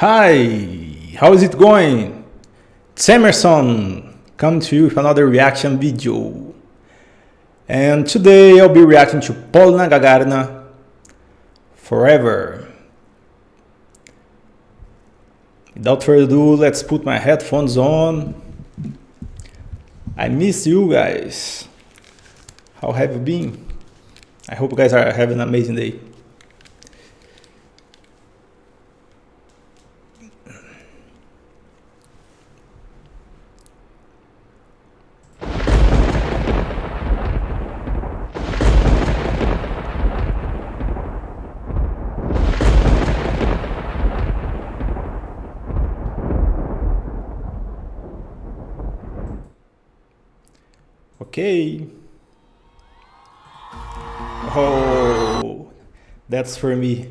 Hi, how is it going? It's Emerson, coming to you with another reaction video. And today I'll be reacting to Polina Gagarina Forever. Without further ado, let's put my headphones on. I miss you guys. How have you been? I hope you guys are having an amazing day. Okay. Oh, that's for me.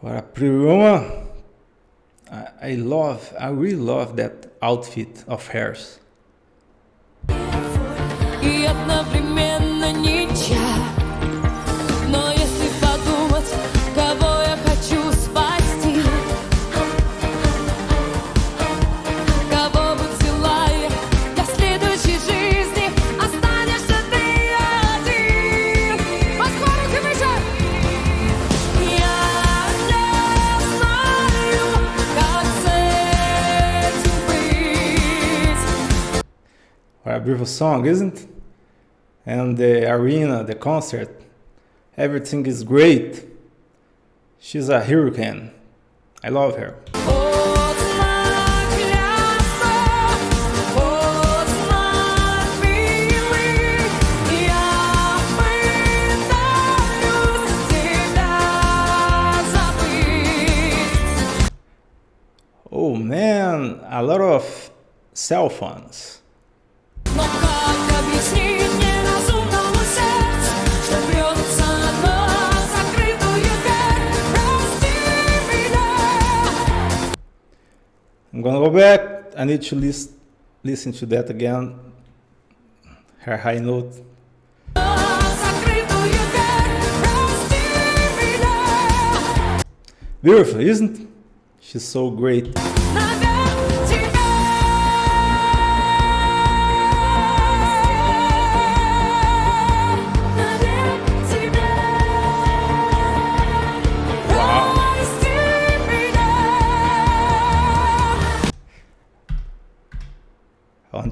What a pretty woman. I, I love, I really love that outfit of hers. И одновременно ничья. beautiful song, isn't it? And the arena, the concert, everything is great. She's a hurricane. I love her. Oh man, a lot of cell phones. I'm gonna go back. I need to list, listen to that again. Her high note. Beautiful, isn't? She's so great.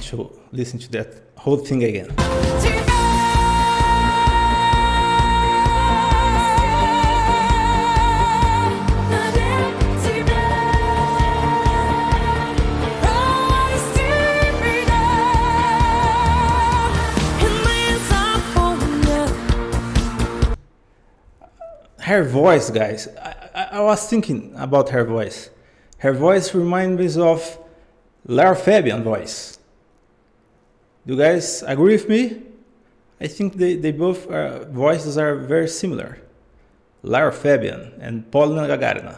To listen to that whole thing again. Her voice, guys. I, I, I was thinking about her voice. Her voice reminds me of Lara Fabian voice. Do you guys agree with me? I think they, they both uh, voices are very similar. Lara Fabian and Paulina Gagarina.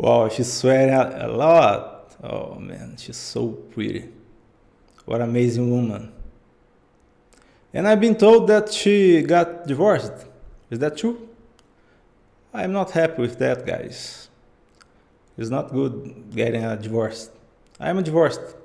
Wow, she's sweating a lot. Oh man, she's so pretty. What amazing woman. And I've been told that she got divorced. Is that true? I'm not happy with that, guys. It's not good getting a divorce. I'm divorced.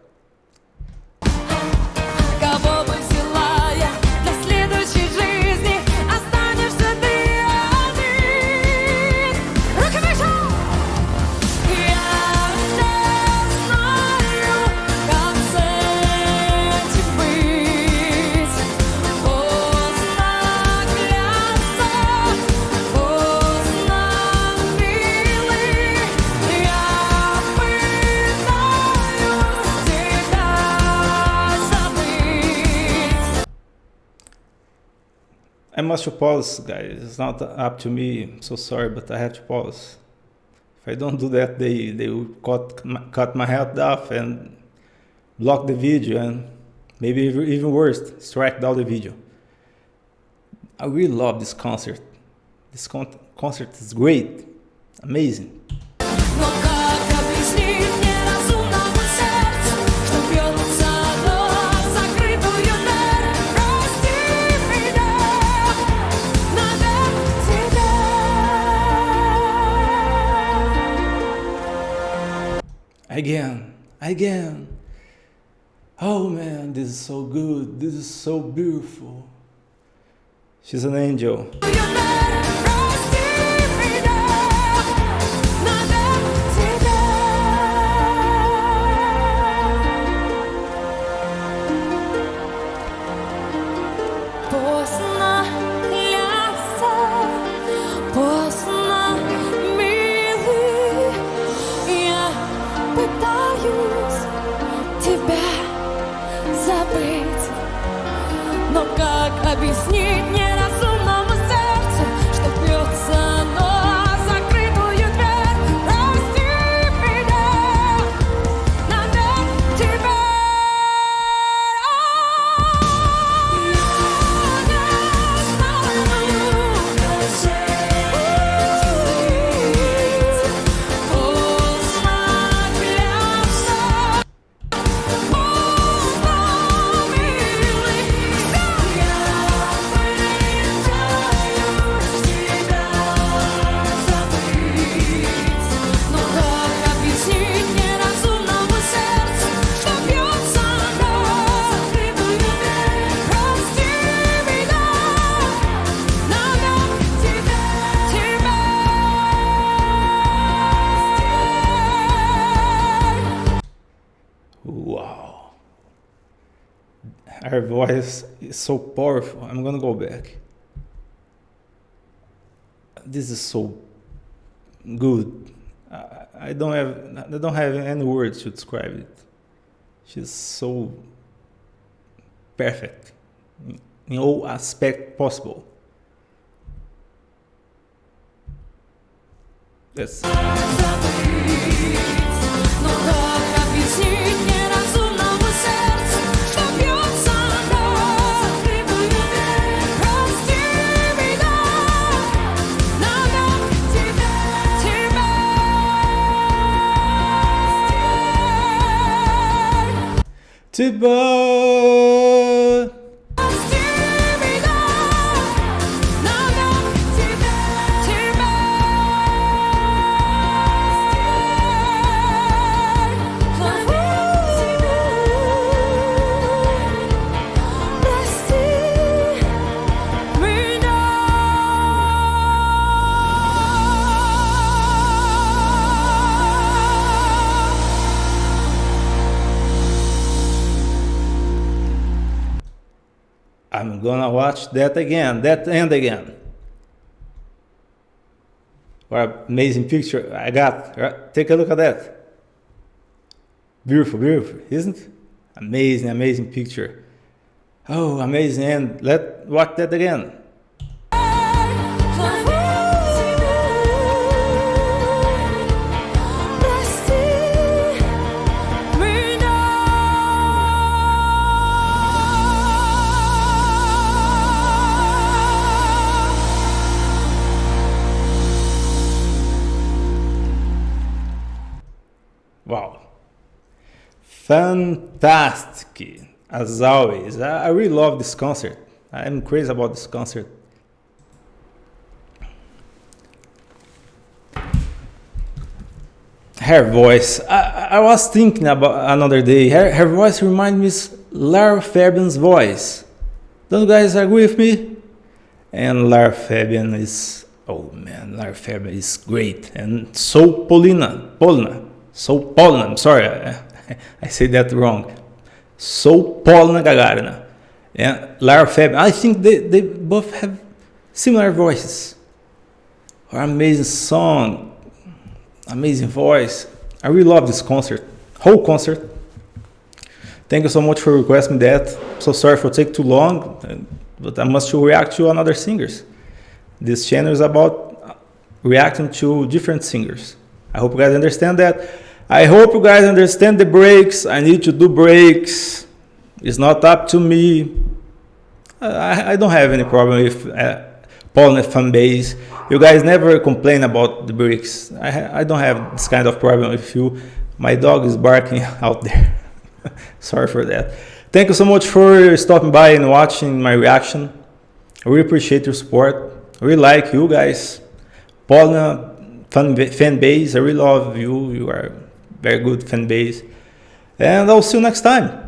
I must pause, guys. It's not up to me. I'm so sorry, but I have to pause. If I don't do that, they they will cut cut my head off and block the video, and maybe even even worse, strike down the video. I really love this concert. This con- concert is great, amazing. Again, again. Oh man, this is so good. This is so beautiful. She's an angel. Her voice is so powerful. I'm gonna go back. This is so good. I, don't have I don't have any words to describe it. She's so perfect in- in all aspect possible. That's T'es bas I'm gonna watch that again, that end again. What amazing picture I got. Right? Take a look at that. Beautiful, beautiful, isn't it? Amazing, amazing picture. Oh, amazing end. Let watch that again. Fantastic, as always. I I really love this concert. I'm crazy about this concert. her voice. I, I was thinking about another day. Her, her voice reminds me of Lara Fabian's voice. Don't you guys agree with me? And Lara Fabian is, oh man, Lara Fabian is great. And so Polina, Polina, so Polina. I'm sorry, I, said that wrong. So Paulina Gagarina. And Lara Fabian, I think they, they both have similar voices. Her amazing song, amazing voice. I really love this concert, whole concert. Thank you so much for requesting that. So sorry for take too long, but I must react to another singers. This channel is about reacting to different singers. I hope you guys understand that. I hope you guys understand the breaks. I need to do breaks. It's not up to me. I, I don't have any problem with uh, Paul fan base. You guys never complain about the breaks. I, I don't have this kind of problem with you. My dog is barking out there. Sorry for that. Thank you so much for stopping by and watching my reaction. I really appreciate your support. I really like you guys. Paulina fan, fan base, I really love you. You are very good fan base. And I'll see you next time.